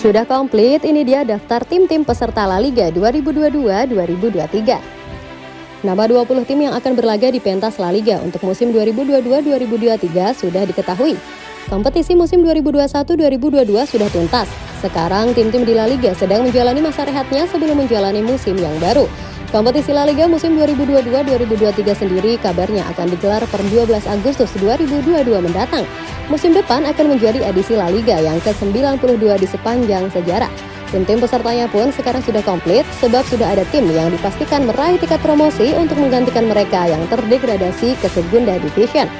Sudah komplit, ini dia daftar tim-tim peserta La Liga 2022-2023. Nama 20 tim yang akan berlaga di pentas La Liga untuk musim 2022-2023 sudah diketahui. Kompetisi musim 2021-2022 sudah tuntas. Sekarang tim-tim di La Liga sedang menjalani masa rehatnya sebelum menjalani musim yang baru. Kompetisi La Liga musim 2022-2023 sendiri kabarnya akan digelar per 12 Agustus 2022 mendatang. Musim depan akan menjadi edisi La Liga yang ke-92 di sepanjang sejarah. Tim-tim pesertanya pun sekarang sudah komplit sebab sudah ada tim yang dipastikan meraih tiket promosi untuk menggantikan mereka yang terdegradasi ke Segunda Division.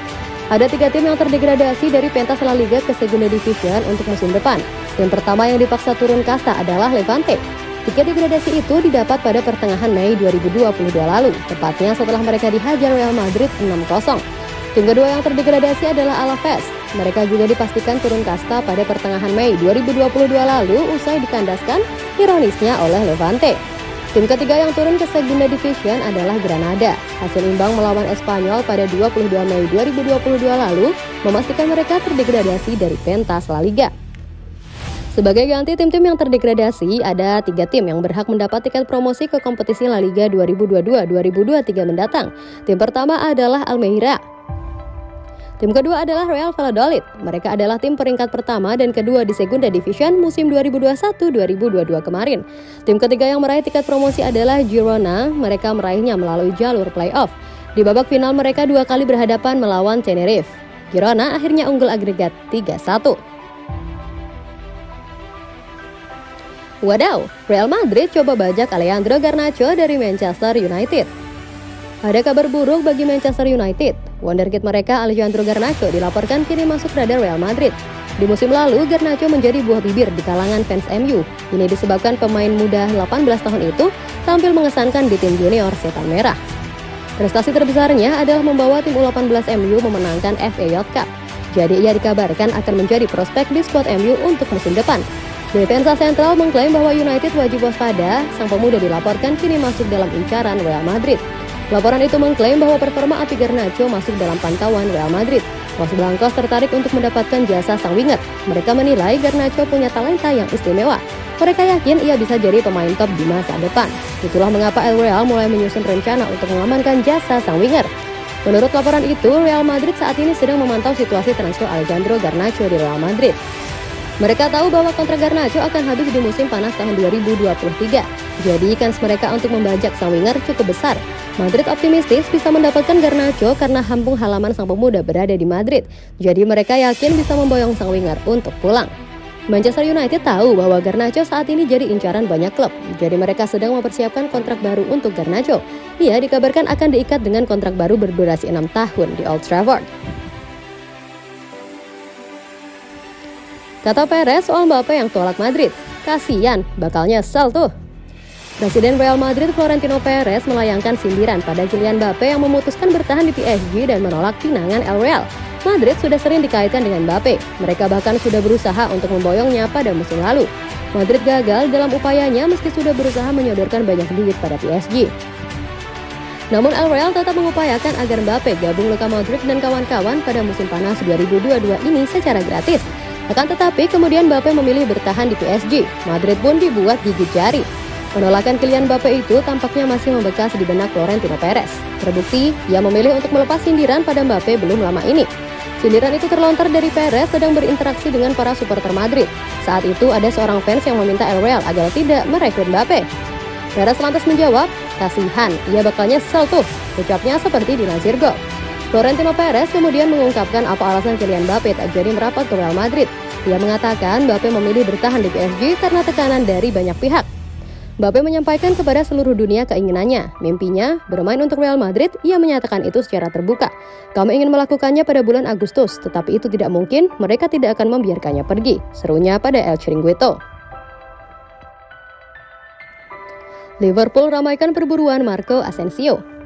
Ada tiga tim yang terdegradasi dari pentas La Liga ke Segunda Division untuk musim depan. Tim pertama yang dipaksa turun kasta adalah Levante. Tiket degradasi itu didapat pada pertengahan Mei 2022 lalu, tepatnya setelah mereka dihajar Real Madrid 6-0. Tim kedua yang terdegradasi adalah Alaves. Mereka juga dipastikan turun kasta pada pertengahan Mei 2022 lalu usai dikandaskan ironisnya oleh Levante. Tim ketiga yang turun ke Segunda Division adalah Granada. Hasil imbang melawan Espanyol pada 22 Mei 2022 lalu memastikan mereka terdegradasi dari pentas La Liga. Sebagai ganti tim-tim yang terdegradasi, ada tiga tim yang berhak mendapat tiket promosi ke kompetisi La Liga 2022-2023 mendatang. Tim pertama adalah Almeida. Tim kedua adalah Real Valladolid. Mereka adalah tim peringkat pertama dan kedua di Segunda Division musim 2021-2022 kemarin. Tim ketiga yang meraih tiket promosi adalah Girona. Mereka meraihnya melalui jalur playoff. Di babak final mereka dua kali berhadapan melawan Tenerife. Girona akhirnya unggul agregat 3-1. Wadaw, Real Madrid coba bajak Alejandro Garnacho dari Manchester United. Ada kabar buruk bagi Manchester United. Wonderkid mereka Alejandro Garnacho dilaporkan kini masuk radar Real Madrid. Di musim lalu, Garnacho menjadi buah bibir di kalangan fans MU. Ini disebabkan pemain muda 18 tahun itu tampil mengesankan di tim junior Setan Merah. Prestasi terbesarnya adalah membawa tim U18 MU memenangkan FA Youth Cup. Jadi ia dikabarkan akan menjadi prospek di squad MU untuk musim depan. Defensa Sentral mengklaim bahwa United wajib waspada, sang pemuda dilaporkan kini masuk dalam incaran Real Madrid. Laporan itu mengklaim bahwa performa api Garnacho masuk dalam pantauan Real Madrid. Los Blancos tertarik untuk mendapatkan jasa sang winger. Mereka menilai Garnacho punya talenta yang istimewa. Mereka yakin ia bisa jadi pemain top di masa depan. Itulah mengapa El Real mulai menyusun rencana untuk mengamankan jasa sang winger. Menurut laporan itu, Real Madrid saat ini sedang memantau situasi transfer Alejandro Garnacho di Real Madrid. Mereka tahu bahwa kontrak Garnacho akan habis di musim panas tahun 2023. Jadi kans mereka untuk membajak sang winger cukup besar. Madrid optimistis bisa mendapatkan Garnacho karena hampung halaman sang pemuda berada di Madrid. Jadi mereka yakin bisa memboyong sang winger untuk pulang. Manchester United tahu bahwa Garnacho saat ini jadi incaran banyak klub. Jadi mereka sedang mempersiapkan kontrak baru untuk Garnacho. Ia dikabarkan akan diikat dengan kontrak baru berdurasi 6 tahun di Old Trafford. Kata Perez soal Mbappe yang tolak Madrid. Kasian, bakal nyesel tuh. Presiden Real Madrid Florentino Perez melayangkan sindiran pada Kylian Mbappe yang memutuskan bertahan di PSG dan menolak pinangan El Real. Madrid sudah sering dikaitkan dengan Mbappe. Mereka bahkan sudah berusaha untuk memboyongnya pada musim lalu. Madrid gagal dalam upayanya meski sudah berusaha menyodorkan banyak duit pada PSG. Namun El Real tetap mengupayakan agar Mbappe gabung Luka Modric dan kawan-kawan pada musim panas 2022 ini secara gratis. Akan tetapi kemudian Mbappe memilih bertahan di PSG. Madrid pun dibuat gigit jari. Penolakan Kylian Mbappe itu tampaknya masih membekas di benak Florentino Perez. Terbukti, ia memilih untuk melepas sindiran pada Mbappe belum lama ini. Sindiran itu terlontar dari Perez sedang berinteraksi dengan para supporter Madrid. Saat itu ada seorang fans yang meminta El Real agar tidak merekrut Mbappe. Perez lantas menjawab, kasihan, ia bakal nyesel tuh. Ucapnya seperti dilansir Go. Florentino Perez kemudian mengungkapkan apa alasan Kylian Mbappe tak jadi merapat ke Real Madrid. Ia mengatakan Mbappe memilih bertahan di PSG karena tekanan dari banyak pihak. Mbappe menyampaikan kepada seluruh dunia keinginannya, mimpinya bermain untuk Real Madrid. Ia menyatakan itu secara terbuka. Kami ingin melakukannya pada bulan Agustus, tetapi itu tidak mungkin. Mereka tidak akan membiarkannya pergi. Serunya pada El Chiringuito. Liverpool ramaikan perburuan Marco Asensio.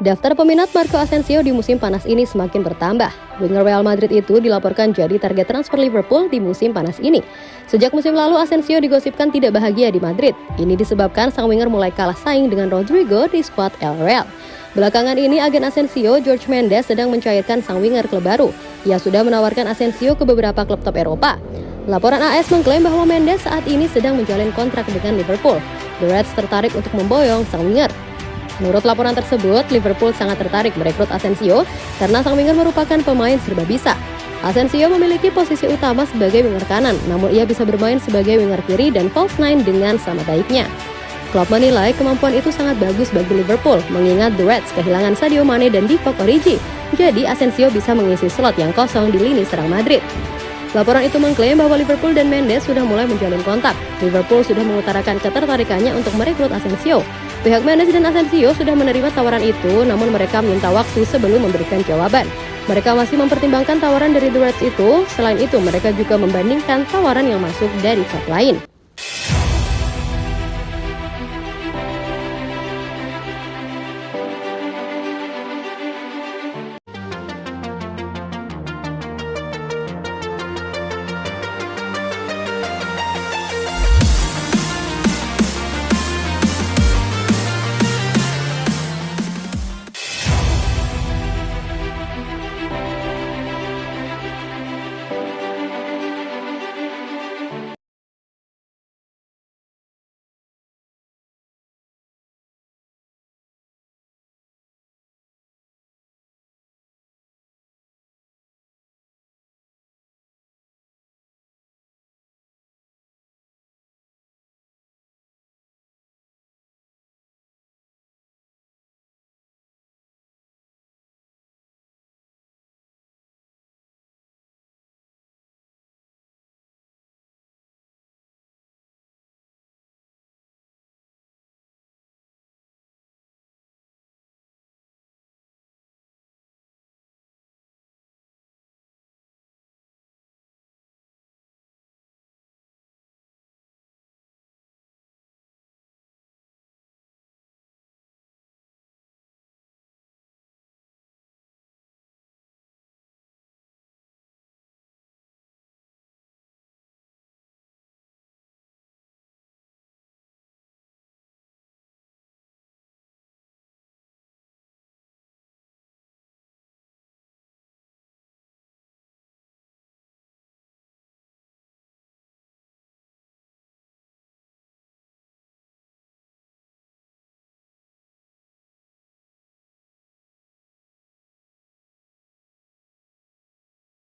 Daftar peminat Marco Asensio di musim panas ini semakin bertambah. Winger Real Madrid itu dilaporkan jadi target transfer Liverpool di musim panas ini. Sejak musim lalu Asensio digosipkan tidak bahagia di Madrid. Ini disebabkan sang winger mulai kalah saing dengan Rodrigo di skuad El Real. Belakangan ini agen Asensio, George Mendes sedang mencairkan sang winger klub baru. Ia sudah menawarkan Asensio ke beberapa klub top Eropa. Laporan AS mengklaim bahwa Mendes saat ini sedang menjalin kontrak dengan Liverpool. The Reds tertarik untuk memboyong sang winger. Menurut laporan tersebut, Liverpool sangat tertarik merekrut Asensio karena sang winger merupakan pemain serba bisa. Asensio memiliki posisi utama sebagai winger kanan, namun ia bisa bermain sebagai winger kiri dan false nine dengan sama baiknya. Klopp menilai kemampuan itu sangat bagus bagi Liverpool, mengingat The Reds kehilangan Sadio Mane dan Divock Origi. Jadi Asensio bisa mengisi slot yang kosong di lini serang Madrid. Laporan itu mengklaim bahwa Liverpool dan Mendes sudah mulai menjalin kontak. Liverpool sudah mengutarakan ketertarikannya untuk merekrut Asensio. Pihak Mendes dan Asensio sudah menerima tawaran itu, namun mereka minta waktu sebelum memberikan jawaban. Mereka masih mempertimbangkan tawaran dari The Reds itu. Selain itu, mereka juga membandingkan tawaran yang masuk dari klub lain.